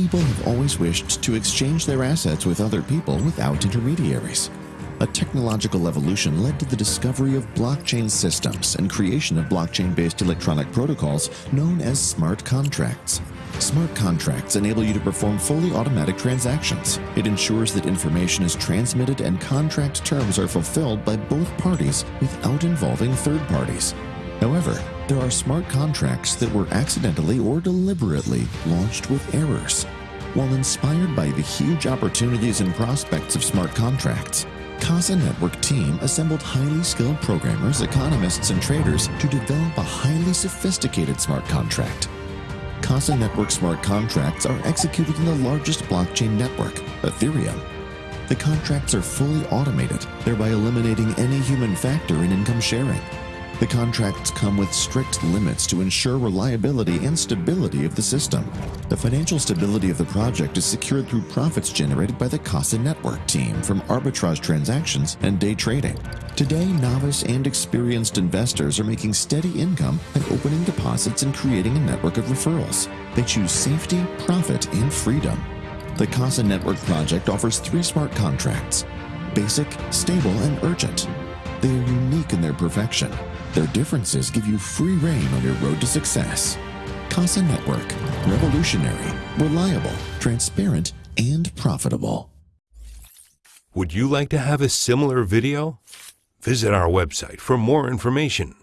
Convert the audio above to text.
People have always wished to exchange their assets with other people without intermediaries. A technological evolution led to the discovery of blockchain systems and creation of blockchain-based electronic protocols known as smart contracts. Smart contracts enable you to perform fully automatic transactions. It ensures that information is transmitted and contract terms are fulfilled by both parties without involving third parties. However, there are smart contracts that were accidentally or deliberately launched with errors. While inspired by the huge opportunities and prospects of smart contracts, Casa Network team assembled highly skilled programmers, economists, and traders to develop a highly sophisticated smart contract. Casa Network smart contracts are executed in the largest blockchain network, Ethereum. The contracts are fully automated, thereby eliminating any human factor in income sharing. The contracts come with strict limits to ensure reliability and stability of the system. The financial stability of the project is secured through profits generated by the Casa Network team from arbitrage transactions and day trading. Today, novice and experienced investors are making steady income by opening deposits and creating a network of referrals. They choose safety, profit, and freedom. The Casa Network project offers three smart contracts basic, stable, and urgent. They are unique in their perfection. Their differences give you free rein on your road to success. Casa Network, revolutionary, reliable, transparent, and profitable. Would you like to have a similar video? Visit our website for more information.